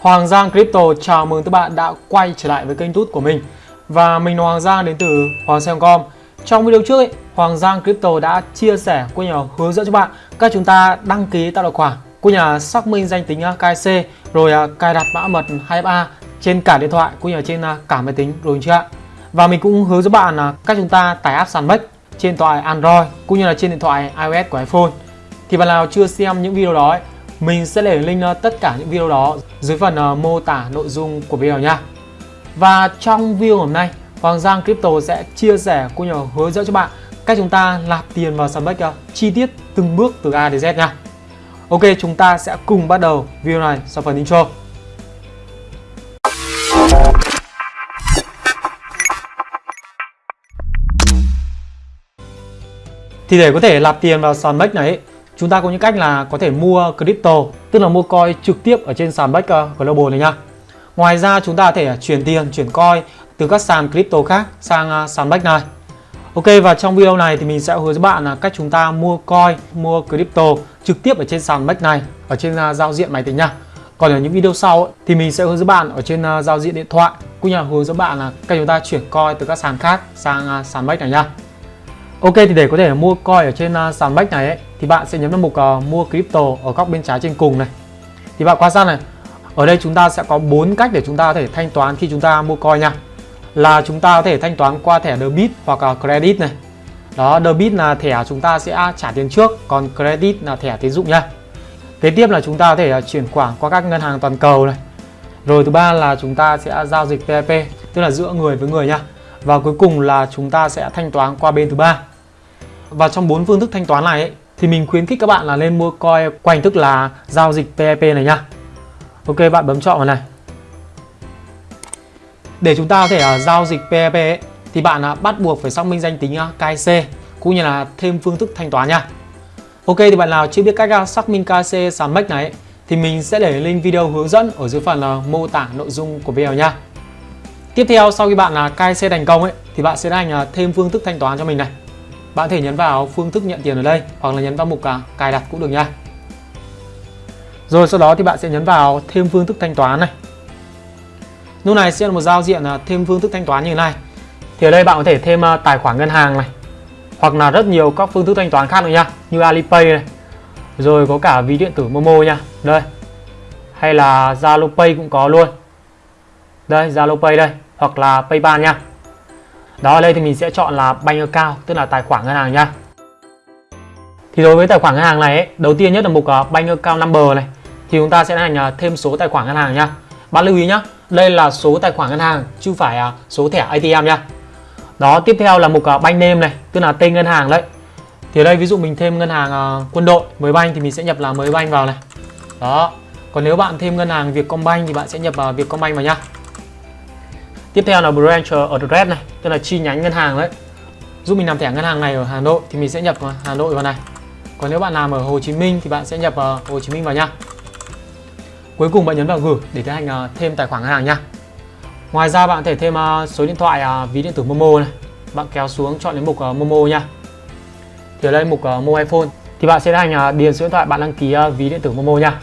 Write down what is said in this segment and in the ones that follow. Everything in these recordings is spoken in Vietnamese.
Hoàng Giang Crypto chào mừng các bạn đã quay trở lại với kênh tút của mình. Và mình là Hoàng Giang đến từ Hoàng Giang.com Trong video trước ấy, Hoàng Giang Crypto đã chia sẻ của nhà hướng dẫn cho bạn cách chúng ta đăng ký tạo tài khoản của nhà xác minh danh tính à, KC rồi à, cài đặt mã mật 2FA trên cả điện thoại của nhà trên à, cả máy tính rồi chưa ạ? Và mình cũng hướng dẫn bạn là cách chúng ta tải app sàn Sandbox trên điện thoại Android cũng như là trên điện thoại iOS của iPhone. Thì bạn nào chưa xem những video đó ấy, mình sẽ để link ờ, tất cả những video đó dưới phần ờ, mô tả nội dung của video nha. Và trong video hôm nay, Hoàng Giang Crypto sẽ chia sẻ cũng như hướng dẫn cho bạn cách chúng ta nạp tiền vào sàn Bách ờ, chi tiết từng bước từ A đến Z nha. Ok, chúng ta sẽ cùng bắt đầu video này sau phần intro. Thì để có thể nạp tiền vào sàn Bex này chúng ta có những cách là có thể mua crypto tức là mua coin trực tiếp ở trên sàn Bex Global này nha. Ngoài ra chúng ta có thể chuyển tiền chuyển coin từ các sàn crypto khác sang à, sàn Bex này. Ok và trong video này thì mình sẽ hướng dẫn bạn là cách chúng ta mua coin mua crypto trực tiếp ở trên sàn Bex này ở trên à, giao diện máy tính nha. Còn ở những video sau thì mình sẽ hướng dẫn bạn ở trên à, giao diện điện thoại cũng như là hướng dẫn bạn là cách chúng ta chuyển coin từ các sàn khác sang sàn Bex này nha. Ok thì để có thể mua coin ở trên sàn Bex này ấy, thì bạn sẽ nhấn vào mục uh, mua crypto ở góc bên trái trên cùng này. Thì bạn quan sát này, ở đây chúng ta sẽ có bốn cách để chúng ta có thể thanh toán khi chúng ta mua coin nha. Là chúng ta có thể thanh toán qua thẻ debit hoặc uh, credit này. Đó, debit là thẻ chúng ta sẽ trả tiền trước, còn credit là thẻ tín dụng nha. Kế tiếp là chúng ta có thể ờ, chuyển khoản qua các ngân hàng toàn cầu này. Rồi thứ ba là chúng ta sẽ giao dịch PayPal, tức là giữa người với người nha. Và cuối cùng là chúng ta sẽ thanh toán qua bên thứ ba và trong bốn phương thức thanh toán này ấy, thì mình khuyến khích các bạn là nên mua coin qua hình thức là giao dịch PEP này nhá. Ok bạn bấm chọn vào này. Để chúng ta có thể uh, giao dịch PEP ấy, thì bạn uh, bắt buộc phải xác minh danh tính à, uh, KC cũng như là thêm phương thức thanh toán nha. Ok thì bạn nào chưa biết cách uh, xác minh KC sàn MEX này ấy, thì mình sẽ để link video hướng dẫn ở dưới phần uh, mô tả nội dung của video nha. Tiếp theo sau khi bạn là uh, KC thành công ấy thì bạn sẽ hành uh, thêm phương thức thanh toán cho mình này. Bạn thể nhấn vào phương thức nhận tiền ở đây hoặc là nhấn vào mục à, cài đặt cũng được nha. Rồi sau đó thì bạn sẽ nhấn vào thêm phương thức thanh toán này. Lúc này sẽ là một giao diện à, thêm phương thức thanh toán như thế này. Thì ở đây bạn có thể thêm à, tài khoản ngân hàng này hoặc là rất nhiều các phương thức thanh toán khác nữa nha, như Alipay này. Rồi có cả ví điện tử Momo nha. Đây. Hay là Zalo Pay cũng có luôn. Đây, Zalo Pay đây hoặc là PayPal nha. Đó ở đây thì mình sẽ chọn là bank account tức là tài khoản ngân hàng nha. Thì đối với tài khoản ngân hàng này ấy, đầu tiên nhất là mục uh, bank account number này thì chúng ta sẽ hành uh, thêm số tài khoản ngân hàng nha. Bạn lưu ý nhá, đây là số tài khoản ngân hàng chứ phải uh, số thẻ ATM nha. Đó, tiếp theo là mục uh, bank name này, tức là tên ngân hàng đấy. Thì ở đây ví dụ mình thêm ngân hàng uh, quân đội mới banh thì mình sẽ nhập là mới banh vào này. Đó. Còn nếu bạn thêm ngân hàng Vietcombank thì bạn sẽ nhập vào Vietcombank vào nhá. Tiếp theo là branch address này, tức là chi nhánh ngân hàng đấy. Giúp mình làm thẻ ngân hàng này ở Hà Nội thì mình sẽ nhập Hà Nội vào này. Còn nếu bạn làm ở Hồ Chí Minh thì bạn sẽ nhập Hồ Chí Minh vào nha. Cuối cùng bạn nhấn vào gửi để tiến hành à, thêm tài khoản ngân hàng nha. Ngoài ra bạn có thể thêm à, số điện thoại à, ví điện tử Momo này. Bạn kéo xuống chọn đến mục Momo nha. Thì ở đây mục Mobile Phone thì bạn sẽ tiến hành điền số điện thoại bạn đăng ký ví điện tử Momo nha.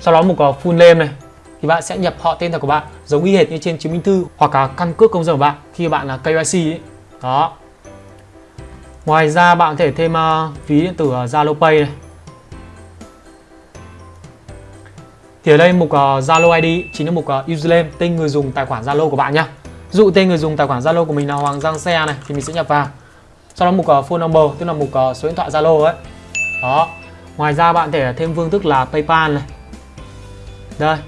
Sau đó mục full name này thì bạn sẽ nhập họ tên thật của bạn giống y hệt như trên chứng minh thư hoặc là căn cước công dân của bạn khi bạn là KYC ấy. đó. Ngoài ra bạn có thể thêm uh, ví điện tử uh, Zalo Pay này. Thì ở đây mục uh, Zalo ID chính là mục uh, username tên người dùng tài khoản Zalo của bạn nhá. Dụ tên người dùng tài khoản Zalo của mình là Hoàng Giang Xe này thì mình sẽ nhập vào. Sau đó mục uh, phone number tức là mục uh, số điện thoại Zalo ấy. Đó. Ngoài ra bạn có thể thêm phương thức là PayPal này. Đây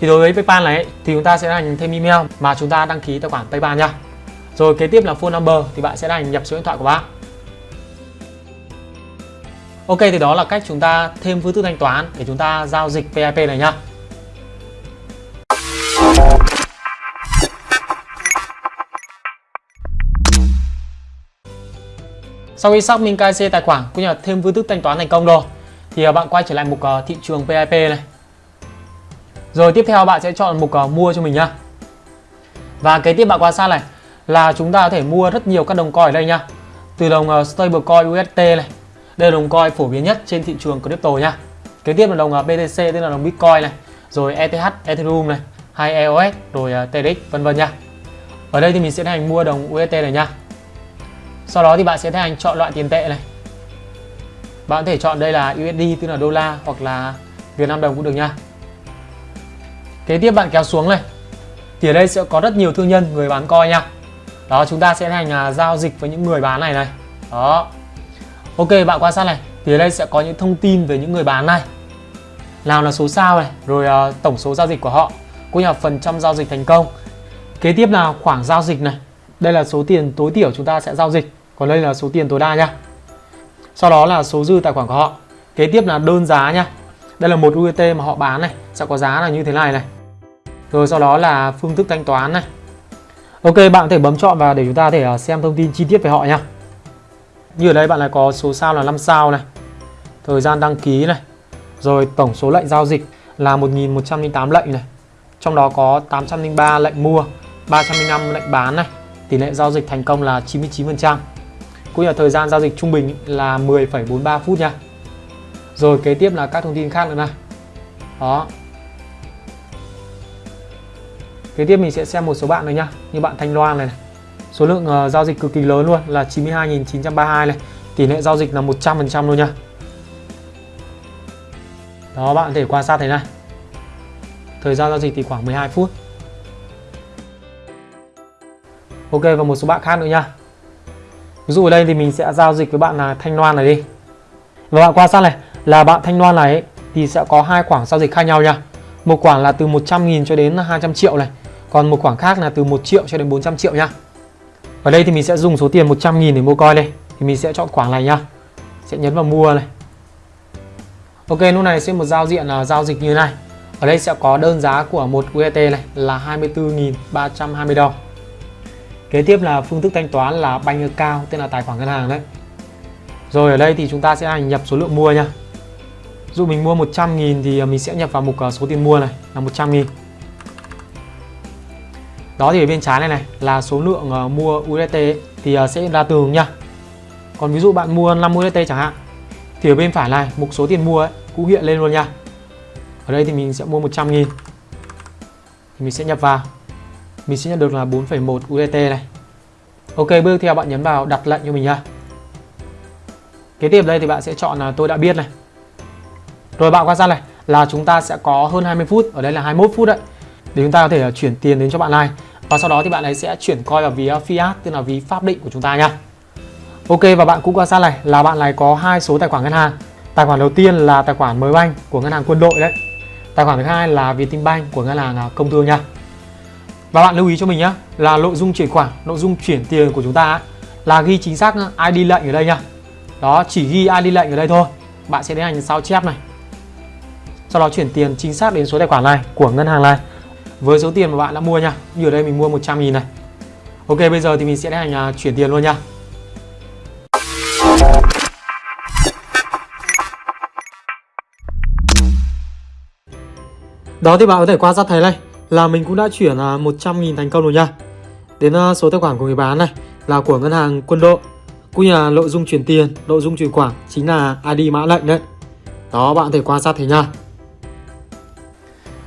thì đối với PayPal này thì chúng ta sẽ hành thêm email mà chúng ta đăng ký tài khoản PayPal nha. Rồi kế tiếp là phone number thì bạn sẽ hành nhập số điện thoại của bạn. Ok, thì đó là cách chúng ta thêm phương thức thanh toán để chúng ta giao dịch PIP này nhá. Sau khi xác minh KYC tài khoản cũng như là thêm phương thức thanh toán thành công rồi, thì à, bạn quay trở lại mục à, thị trường PIP này rồi tiếp theo bạn sẽ chọn mục uh, mua cho mình nhá. Và kế tiếp bạn quan sát này là chúng ta có thể mua rất nhiều các đồng coin ở đây nhá. Từ đồng uh, stablecoin UST này. Đây là đồng coin phổ biến nhất trên thị trường crypto nhá. Kế tiếp là đồng à, uh, BTC tức là đồng Bitcoin này. rồi ETH, Ethereum này, hay EOS, rồi uh, TRX vân vân nha. Ở đây thì mình sẽ tiến hành mua đồng UST này nha. Sau đó thì bạn sẽ tiến hành chọn loại tiền tệ này. Bạn có thể chọn đây là USD tức là đô la hoặc là Việt Nam đồng cũng được nha. Kế tiếp bạn kéo xuống này. Thì ở đây sẽ có rất nhiều thương nhân người bán coi nha. Đó chúng ta sẽ hành à, giao dịch với những người bán này này. Đó. Ok bạn quan sát này. Thì ở đây sẽ có những thông tin về những người bán này. Nào là số sao này, rồi uh, tổng số giao dịch của họ, cũng như là phần trăm giao dịch thành công. Kế tiếp là khoảng giao dịch này. Đây là số tiền tối thiểu chúng ta sẽ giao dịch, còn đây là số tiền tối đa nha. Sau đó là số dư tài khoản của họ. Kế tiếp là đơn giá nha. Đây là một UET mà họ bán này, sẽ có giá là như thế này này. Rồi sau đó là phương thức thanh toán này. Ok, bạn có thể bấm chọn vào để chúng ta thể à, xem thông tin chi tiết về họ nha. Như ở đây bạn lại có số sao là 5 sao này. Thời gian đăng ký này. Rồi tổng số lệnh giao dịch là 1108 lệnh này. Trong đó có 803 lệnh mua, 305 lệnh bán này. Tỷ lệ giao dịch thành công là 99%. Cũng như là thời gian giao dịch trung bình là 10,43 phút nha. Rồi kế tiếp là các thông tin khác nữa này. Đó. Kế tiếp mình sẽ xem một số bạn này nha. Như bạn Thanh Loan này, này. Số lượng uh, giao dịch cực kỳ lớn luôn là 92.932 này. Tỷ lệ giao dịch là 100% luôn nha. Đó bạn có thể quan sát thế này. Thời gian giao dịch thì khoảng 12 phút. Ok và một số bạn khác nữa nha. Ví dụ ở đây thì mình sẽ giao dịch với bạn là Thanh Loan này đi. Và bạn quan sát này là bạn Thanh Loan này ấy, thì sẽ có hai khoảng giao dịch khác nhau nha. Một khoảng là từ 100.000 cho đến 200 triệu này. Còn một khoảng khác là từ 1 triệu cho đến 400 triệu nha. Ở đây thì mình sẽ dùng số tiền 100.000 để mua coin đây. Thì mình sẽ chọn khoảng này nhá. Sẽ nhấn vào mua này. Ok lúc này sẽ một giao diện là giao dịch như này. Ở đây sẽ có đơn giá của một UST này là 24.320 đồng. Kế tiếp là phương thức thanh toán là bank account, tên là tài khoản ngân hàng đấy. Rồi ở đây thì chúng ta sẽ nhập số lượng mua nha. Dụ mình mua 100.000 thì mình sẽ nhập vào mục à, số tiền mua này là 100.000. Đó thì ở bên trái này này là số lượng uh, mua USDT thì uh, sẽ ra tường nha. Còn ví dụ bạn mua 5 USDT chẳng hạn thì ở bên phải này mục số tiền mua ấy cũng hiện lên luôn nha. Ở đây thì mình sẽ mua 100 nghìn. Thì mình sẽ nhập vào. Mình sẽ nhận được là 4,1 USDT này. Ok bước theo bạn nhấn vào đặt lệnh cho mình nha. Kế tiếp đây thì bạn sẽ chọn là tôi đã biết này. Rồi bạn quan sát này là chúng ta sẽ có hơn 20 phút Ở đây là 21 phút đấy. Để chúng ta có thể à, chuyển tiền đến cho bạn này Và sau đó thì bạn ấy sẽ chuyển coi vào ví à, fiat Tức là ví pháp định của chúng ta nha Ok và bạn cũng quan sát này là bạn này có hai số tài khoản ngân hàng Tài khoản đầu tiên là tài khoản mới banh của ngân hàng quân đội đấy Tài khoản thứ hai là Vietinbank của ngân hàng à, công thương nha và bạn lưu ý cho mình nhé là nội dung chuyển khoản, nội dung chuyển tiền của chúng ta là ghi chính xác ID lệnh ở đây nha. Đó, chỉ ghi ID lệnh ở đây thôi. Bạn sẽ tiến hành sao chép này. Sau đó chuyển tiền chính xác đến số tài khoản này của ngân hàng này với số tiền mà bạn đã mua nha. Như ở đây mình mua 100 000 này. Ok, bây giờ thì mình sẽ hành à, chuyển tiền luôn nha. Đó thì bạn có thể quan sát thấy này là mình cũng đã chuyển à, 100 nghìn thành công rồi nha Đến à, số tài khoản của người bán này là của ngân hàng quân đội Cũng như là nội dung chuyển tiền, nội dung chuyển khoản chính là ID mã lệnh đấy Đó bạn có thể quan sát thấy nha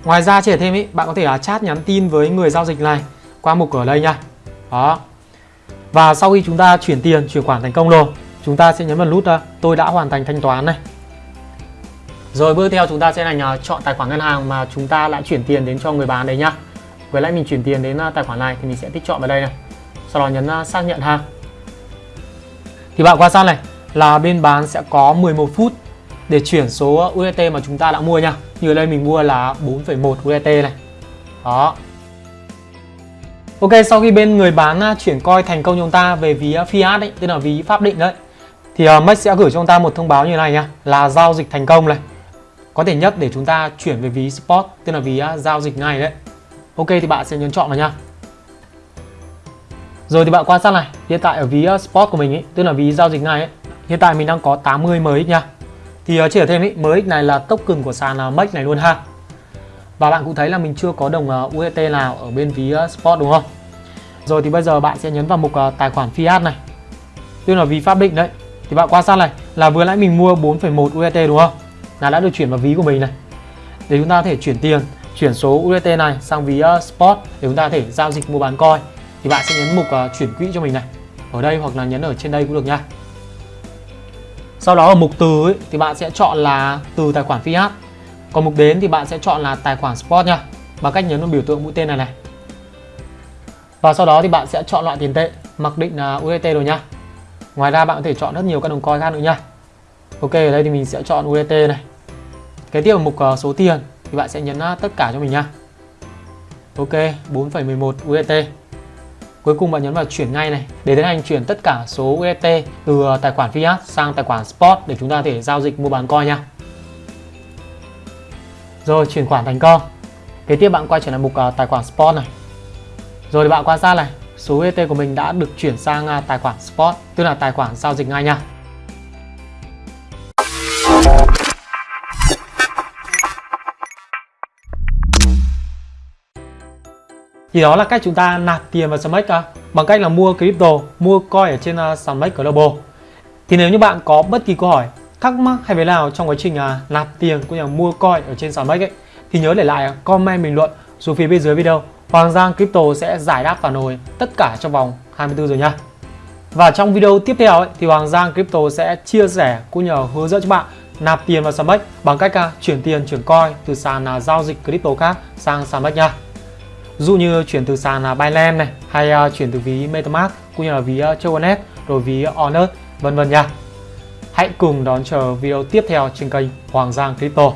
Ngoài ra trẻ thêm ý, bạn có thể là chat nhắn tin với người giao dịch này qua mục ở đây nha Đó Và sau khi chúng ta chuyển tiền, chuyển khoản thành công rồi Chúng ta sẽ nhấn vào nút à, tôi đã hoàn thành thanh toán này rồi bước theo chúng ta sẽ là chọn tài khoản ngân hàng mà chúng ta đã chuyển tiền đến cho người bán đấy nhá. Với lại mình chuyển tiền đến à, tài khoản này thì mình sẽ tích chọn vào đây này. Sau đó nhấn à, xác nhận ha. Thì bạn quan sát này là bên bán sẽ có 11 phút để chuyển số USDT mà chúng ta đã mua nha. Như ở đây mình mua là 4,1 USDT này. Đó. Ok, sau khi bên người bán à, chuyển coi thành công cho chúng ta về ví à, fiat ấy, tức là ví pháp định đấy. Thì uh, Max sẽ gửi cho chúng ta một thông báo như này nhá, là giao dịch thành công này có thể nhất để chúng ta chuyển về ví spot tức là ví uh, giao dịch ngay đấy ok thì bạn sẽ nhấn chọn vào nha rồi thì bạn quan sát này hiện tại ở ví uh, spot của mình ấy tức là ví giao dịch ngay ấy hiện tại mình đang có 80 MX nha thì uh, chỉ ở thêm ý, MX này là token của sàn uh, ờ, MEX này luôn ha. Và bạn cũng thấy là mình chưa có đồng ờ, uh, UST nào ở bên ví uh, ờ, spot đúng không? Rồi thì bây giờ bạn sẽ nhấn vào mục uh, tài khoản fiat này. Tức là ví pháp định đấy. Thì bạn quan sát này là vừa nãy mình mua 4,1 UST đúng không? Là đã được chuyển vào ví của mình này. Để chúng ta có thể chuyển tiền chuyển số UET này sang ví uh, Spot để chúng ta có thể giao dịch mua bán coin thì bạn sẽ nhấn mục uh, chuyển quỹ cho mình này. Ở đây hoặc là nhấn ở trên đây cũng được nha sau đó ở mục từ ấy, thì bạn sẽ chọn là từ tài khoản fiat. Còn mục đến thì bạn sẽ chọn là tài khoản spot nha. Bằng cách nhấn vào biểu tượng mũi tên này này. Và sau đó thì bạn sẽ chọn loại tiền tệ mặc định là USDT rồi nha. Ngoài ra bạn có thể chọn rất nhiều các đồng coin khác nữa nha. Ok ở đây thì mình sẽ chọn USDT này. Kế tiếp ở mục ờ, số tiền thì bạn sẽ nhấn ờ, tất cả cho mình nha. Ok 4,11 USDT Cuối cùng bạn nhấn vào chuyển ngay này để tiến hành chuyển tất cả số UST từ ờ, tài khoản fiat sang tài khoản spot để chúng ta có thể giao dịch mua bán coin nha. Rồi chuyển khoản thành công. Kế tiếp bạn quay trở lại mục uh, tài khoản spot này. Rồi thì bạn quan sát này, số UST của mình đã được chuyển sang uh, tài khoản spot, tức là tài khoản giao dịch ngay nha. Thì đó là cách chúng ta nạp tiền vào Smax à, bằng cách là mua crypto, mua coin ở trên uh, Global. Thì nếu như bạn có bất kỳ câu hỏi, thắc mắc hay về nào trong quá trình à, nạp tiền cũng như là mua coin ở trên Smax ấy thì nhớ để lại comment bình luận xuống phía bên dưới video. Hoàng Giang Crypto sẽ giải đáp phản hồi tất cả trong vòng 24 giờ nha. Và trong video tiếp theo ấy, thì Hoàng Giang Crypto sẽ chia sẻ cũng như hướng dẫn cho bạn nạp tiền vào Smax bằng cách uh, chuyển tiền chuyển coin từ sàn uh, giao dịch crypto khác sang Smax nha dụ như chuyển từ sàn là Binance này hay à, chuyển từ ví MetaMask cũng như là ví à, uh, Choconet rồi ví Onet, vân vân nha. Hãy cùng đón chờ video tiếp theo trên kênh Hoàng Giang Crypto.